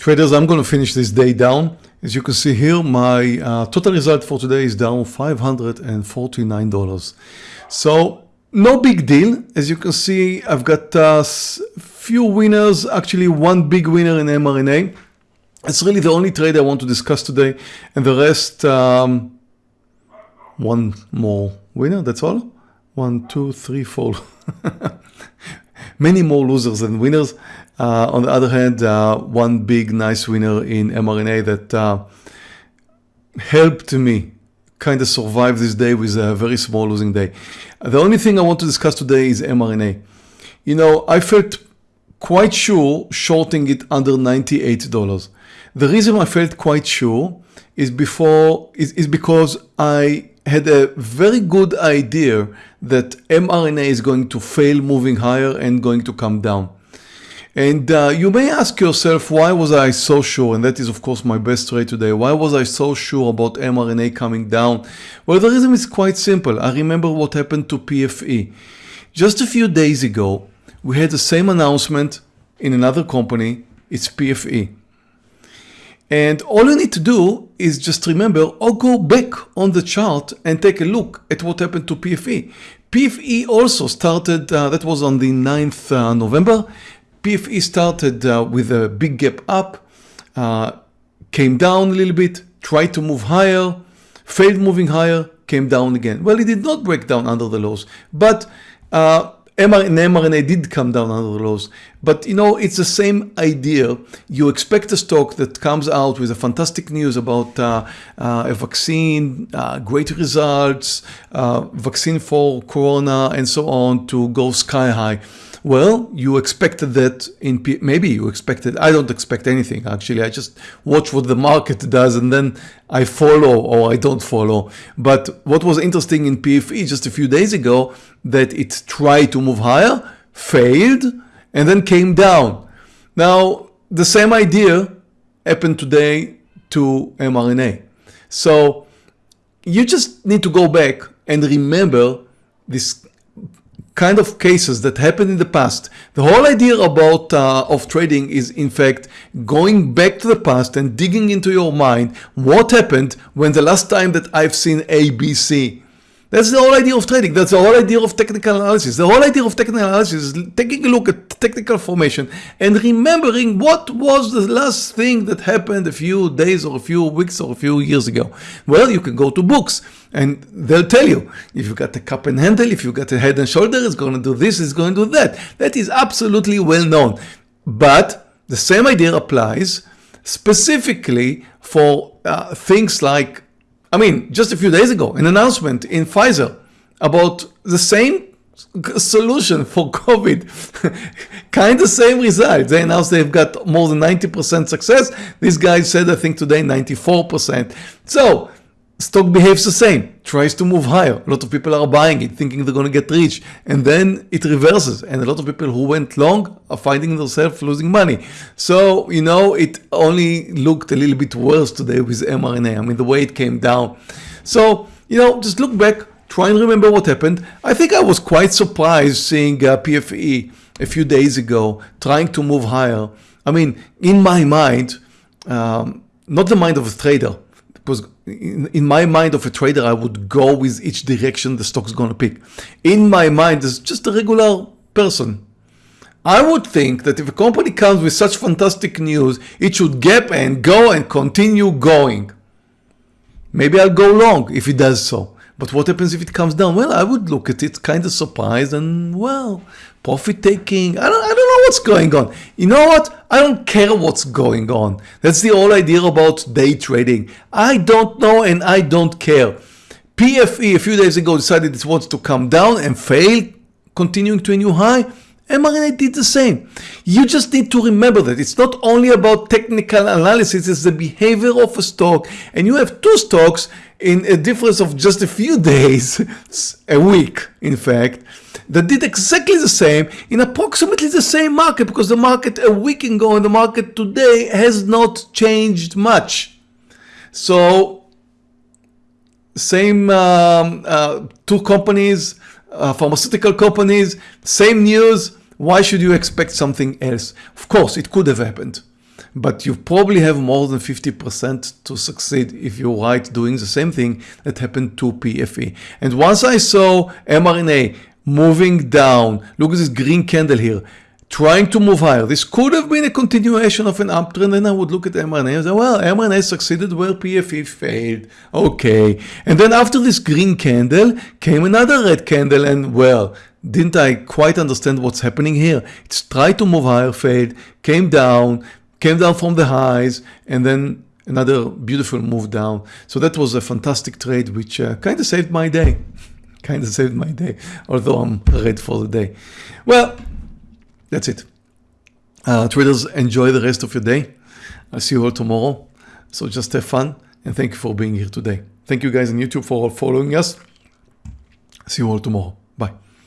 Traders, I'm going to finish this day down. As you can see here, my uh, total result for today is down $549. So no big deal. As you can see, I've got a uh, few winners, actually one big winner in mRNA. It's really the only trade I want to discuss today. And the rest, um, one more winner, that's all. One, two, three, four. Many more losers than winners. Uh, on the other hand, uh, one big nice winner in mRNA that uh, helped me kind of survive this day with a very small losing day. The only thing I want to discuss today is mRNA. You know, I felt quite sure shorting it under $98. The reason I felt quite sure is before is, is because I had a very good idea that mRNA is going to fail moving higher and going to come down. And uh, you may ask yourself, why was I so sure? And that is, of course, my best trade today. Why was I so sure about mRNA coming down? Well, the reason is quite simple. I remember what happened to PFE. Just a few days ago, we had the same announcement in another company. It's PFE. And all you need to do is just remember or go back on the chart and take a look at what happened to PFE. PFE also started, uh, that was on the 9th uh, November. PFE started uh, with a big gap up, uh, came down a little bit, tried to move higher, failed moving higher, came down again. Well, it did not break down under the lows, but uh, mRNA did come down under the lows, but you know, it's the same idea. You expect a stock that comes out with a fantastic news about uh, uh, a vaccine, uh, great results, uh, vaccine for Corona and so on to go sky high. Well, you expected that in, P maybe you expected, I don't expect anything actually. I just watch what the market does and then I follow or I don't follow. But what was interesting in PFE just a few days ago, that it tried to move higher, failed, and then came down. Now, the same idea happened today to mRNA. So you just need to go back and remember this kind of cases that happened in the past. The whole idea about uh, of trading is in fact going back to the past and digging into your mind what happened when the last time that I've seen ABC that's the whole idea of trading. That's the whole idea of technical analysis. The whole idea of technical analysis is taking a look at technical formation and remembering what was the last thing that happened a few days or a few weeks or a few years ago. Well, you can go to books and they'll tell you if you got a cup and handle, if you got a head and shoulder, it's going to do this, it's going to do that. That is absolutely well known. But the same idea applies specifically for uh, things like I mean, just a few days ago, an announcement in Pfizer about the same solution for COVID, kind of same result. They announced they've got more than 90% success. This guy said, I think today, 94%. So stock behaves the same, tries to move higher. A lot of people are buying it, thinking they're going to get rich, and then it reverses. And a lot of people who went long are finding themselves losing money. So, you know, it only looked a little bit worse today with mRNA. I mean, the way it came down. So, you know, just look back, try and remember what happened. I think I was quite surprised seeing uh, PFE a few days ago trying to move higher. I mean, in my mind, um, not the mind of a trader, because in, in, my mind of a trader, I would go with each direction the stock's going to pick. In my mind, as just a regular person, I would think that if a company comes with such fantastic news, it should gap and go and continue going. Maybe I'll go long if it does so. But what happens if it comes down? Well, I would look at it kind of surprised and, well, profit taking. I don't, I don't what's going on. You know what? I don't care what's going on. That's the whole idea about day trading. I don't know and I don't care. PFE a few days ago decided it wants to come down and fail, continuing to a new high. mRNA did the same. You just need to remember that it's not only about technical analysis, it's the behavior of a stock. And you have two stocks in a difference of just a few days, a week in fact, that did exactly the same in approximately the same market because the market a week ago and the market today has not changed much. So same um, uh, two companies, uh, pharmaceutical companies, same news, why should you expect something else? Of course, it could have happened. but you probably have more than 50% to succeed if you're right doing the same thing that happened to PFE. And once I saw mRNA moving down, look at this green candle here, trying to move higher. This could have been a continuation of an uptrend and I would look at mRNA and say, well, mRNA succeeded where PFE failed. Okay. And then after this green candle came another red candle and well, didn't I quite understand what's happening here? It's tried to move higher, failed, came down, came down from the highs and then another beautiful move down. So that was a fantastic trade which uh, kind of saved my day. Kind of saved my day, although I'm red for the day. Well, that's it. Uh, traders, enjoy the rest of your day. I'll see you all tomorrow. So just have fun and thank you for being here today. Thank you guys on YouTube for following us. See you all tomorrow. Bye.